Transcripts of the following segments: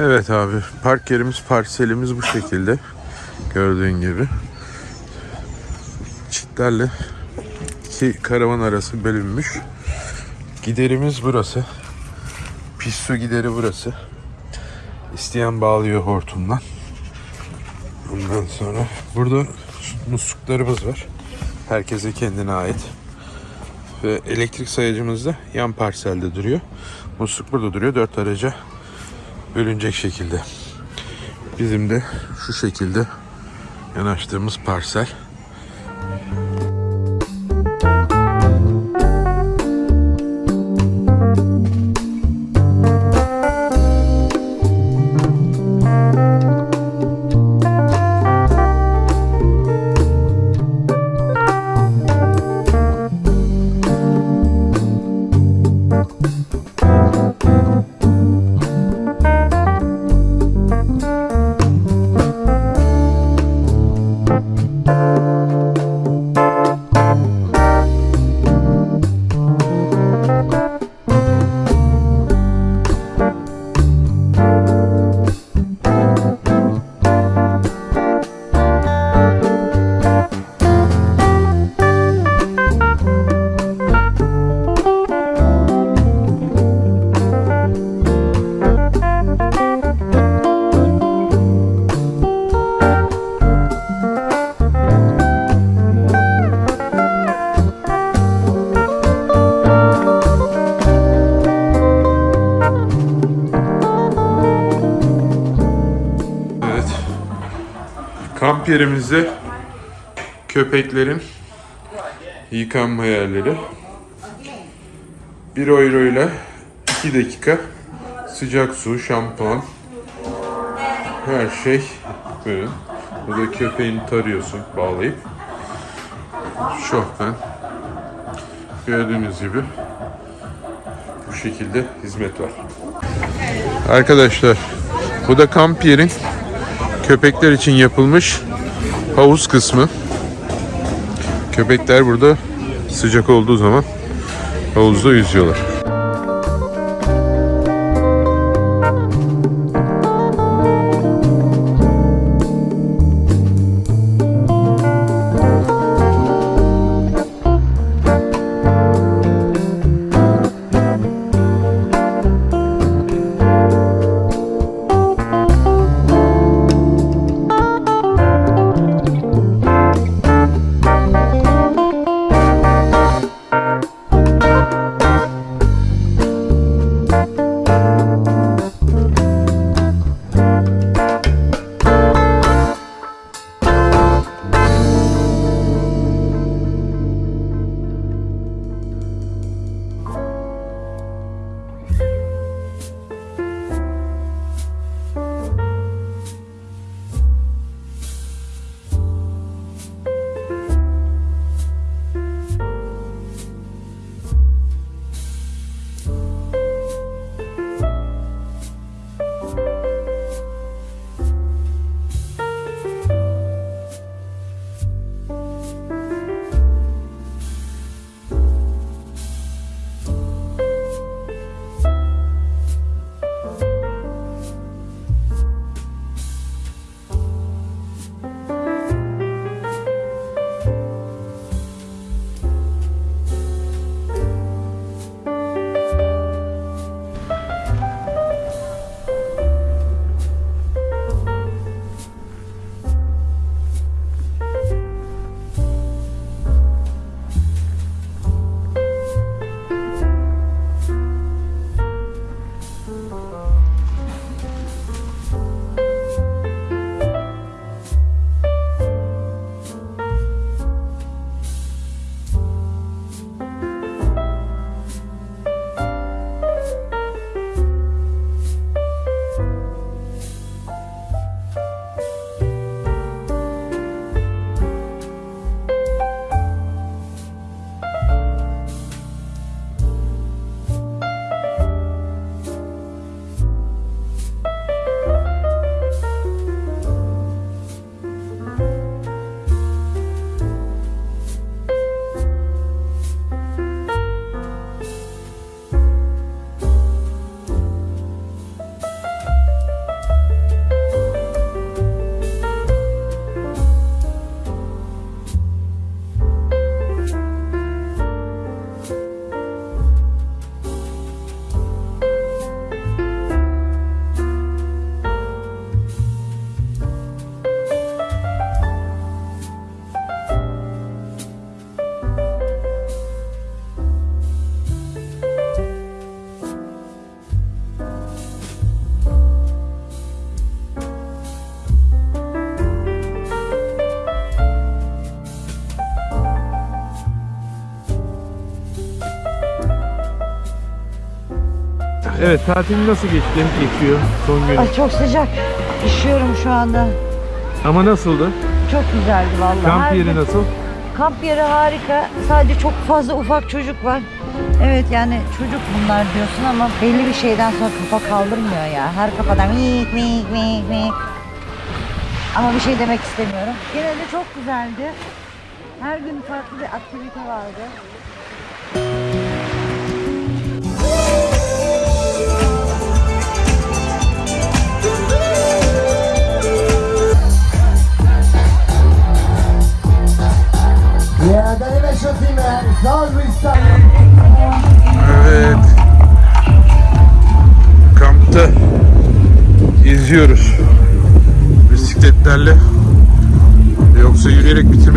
Evet abi park yerimiz parselimiz bu şekilde. Gördüğün gibi. Çitlerle iki karavan arası bölünmüş. Giderimiz burası. Pis su gideri burası. İsteyen bağlıyor hortumdan. Ondan sonra burada musluklarımız var. Herkese kendine ait. Ve elektrik sayacımız da yan parselde duruyor. Musluk burada duruyor. Dört araca bölünecek şekilde. Bizim de şu şekilde yanaştığımız parsel. Yerimizde köpeklerin yıkanma yerleri. 1 euro ile 2 dakika sıcak su, şampuan, her şey böyle. Burada köpeğini tarıyorsun bağlayıp. Şofben. Gördüğünüz gibi bu şekilde hizmet var. Arkadaşlar bu da kamp yerin köpekler için yapılmış havuz kısmı. Köpekler burada sıcak olduğu zaman havuzda yüzüyorlar. Evet tatil nasıl geçti? Geçiyor son günü. Ay çok sıcak. Üşüyorum şu anda. Ama nasıldı? Çok güzeldi vallahi. Kamp Her yeri gün- nasıl? Kamp yeri harika. Sadece çok fazla ufak çocuk var. Evet yani çocuk bunlar diyorsun ama belli bir şeyden sonra kafa kaldırmıyor ya. Her kafadan mik mik mik mik. Ama bir şey demek istemiyorum. Gene de çok güzeldi. Her gün farklı bir aktivite vardı.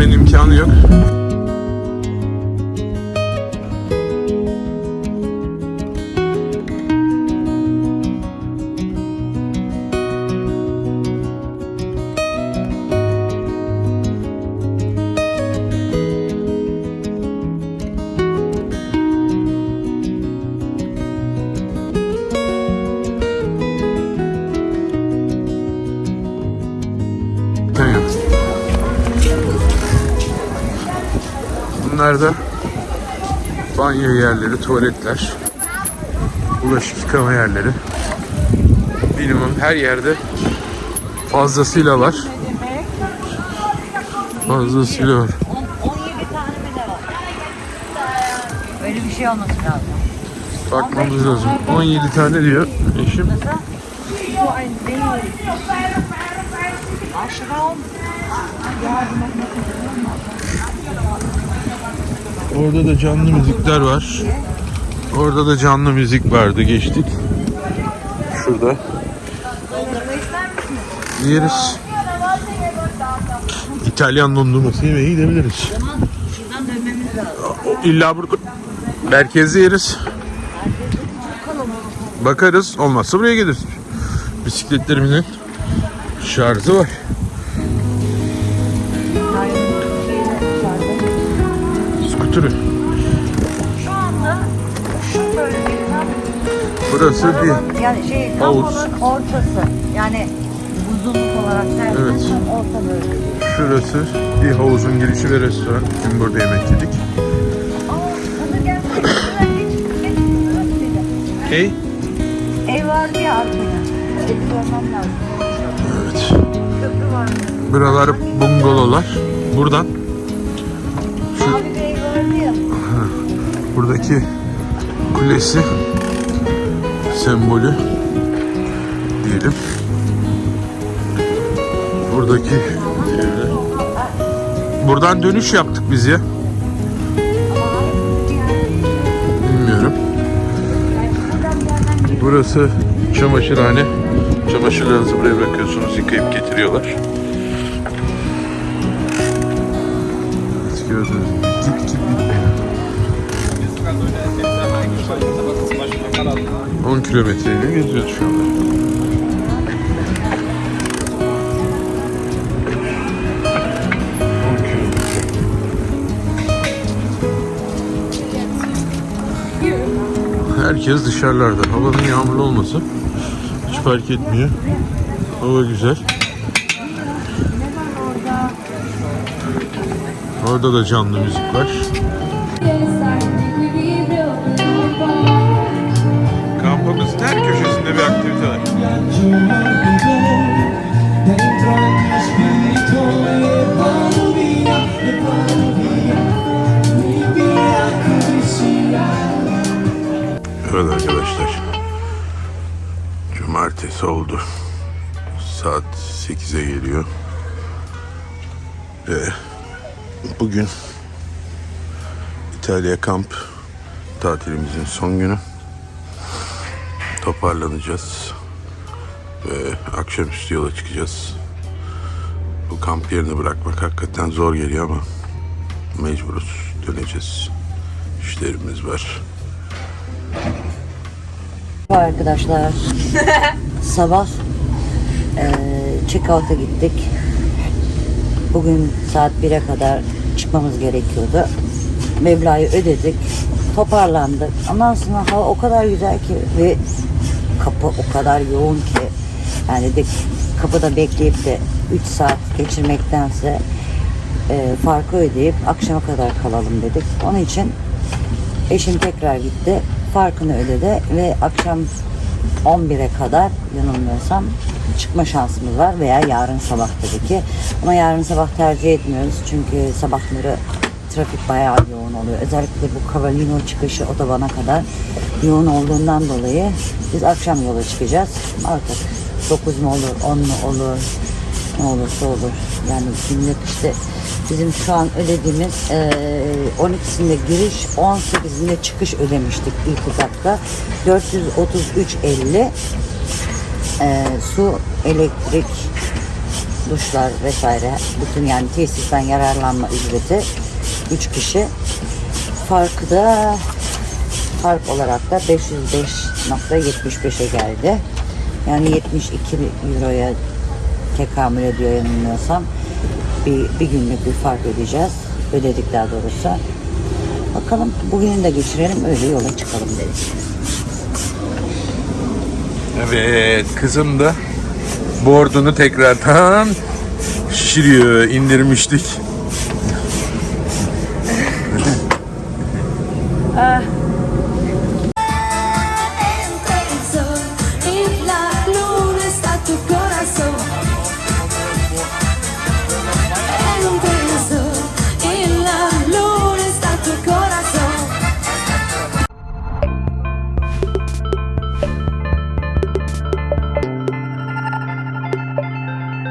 Bitirmenin imkanı yok. Bunlar da banyo yerleri, tuvaletler, bulaşık yıkama yerleri. Minimum her yerde fazlasıyla var. Fazlasıyla var. 17 tane mi ne var? Öyle bir şey olması lazım. Bakmamız lazım. 17 tane diyor eşim. Aşram. Orada da canlı müzikler var. Orada da canlı müzik vardı geçtik. Şurada. Yeriz. İtalyan dondurması yemeye gidebiliriz. İlla burada merkezde yeriz. Bakarız. Olmazsa buraya geliriz. Bisikletlerimizin şarjı var. Skuturu. Şu anda şu bölgenin Burası bir yani şey Havuz. ortası. Yani uzunluk olarak Evet. dersek orta bölge. Şurası bir havuzun girişi ve restoran. Dün burada yemek yedik. Aa, geç, geç. Hey. Ev vardı ya arkada. Evi görmem lazım. Evet. Köprü var. Buralar bungalovlar. Buradan buradaki kulesi sembolü diyelim. Buradaki. Buradan dönüş yaptık biz ya. Bilmiyorum. Burası çamaşırhane. Çamaşırlarınızı buraya bırakıyorsunuz, yıkayıp getiriyorlar. 10 kilometreyle geziyoruz şu anda. Herkes dışarılarda. Havanın yağmurlu olması hiç fark etmiyor. Hava güzel. Orada da canlı müzik var. Evet arkadaşlar. Cumartesi oldu. Saat 8'e geliyor. Ve bugün İtalya kamp tatilimizin son günü. Toparlanacağız. Ve akşamüstü yola çıkacağız. Bu kamp yerini bırakmak hakikaten zor geliyor ama mecburuz. Döneceğiz. İşlerimiz var. Arkadaşlar sabah eee check-out'a gittik. Bugün saat 1'e kadar çıkmamız gerekiyordu. Mevlayı ödedik. Toparlandık. Ondan sonra hava o kadar güzel ki ve kapı o kadar yoğun ki yani de kapıda bekleyip de 3 saat geçirmektense e, farkı ödeyip akşama kadar kalalım dedik. Onun için eşim tekrar gitti. Farkını ödedi ve akşam 11'e kadar yanılmıyorsam çıkma şansımız var veya yarın sabah tabii ki. Ama yarın sabah tercih etmiyoruz çünkü sabahları trafik bayağı yoğun oluyor. Özellikle bu Cavallino çıkışı otobana kadar yoğun olduğundan dolayı biz akşam yola çıkacağız. Artık 9 mu olur, 10 mu olur, ne olursa olur. Yani günlük işte bizim şu an ödediğimiz eee 12'sinde giriş, 18'inde çıkış ödemiştik ilk etapta. 433.50 eee, su, elektrik, duşlar vesaire bütün yani tesisten yararlanma ücreti 3 kişi. Farkı da fark olarak da 505.75'e geldi. Yani 72 euroya tekamül ediyor yanılmıyorsam. Bir, bir günlük bir fark ödeyeceğiz. Ödedik daha doğrusu. Bakalım bugünü de geçirelim öyle yola çıkalım dedik. Evet kızım da boardunu tekrardan şişiriyor. indirmiştik.